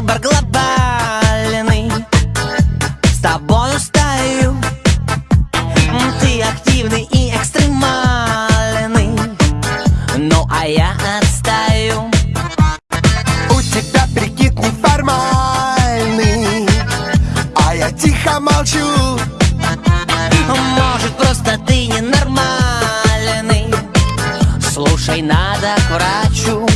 глобальный. С тобою стою Ты активный и экстремальный. Ну а я отстаю. У тебя прикид неформальный А я тихо молчу. Может просто ты ненормальный? Слушай, надо к врачу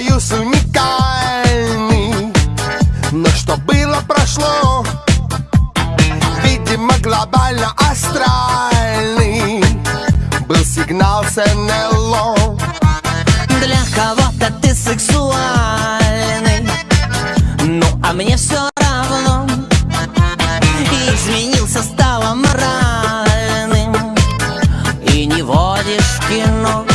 союз уникальный Но что было, прошло. Видимо, глобально астральный Был сигнал с НЛО. Для кого-то ты сексуальный Ну, а мне все равно. Изменился, стал аморальным. И не водишь кино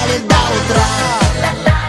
гуляли до утра.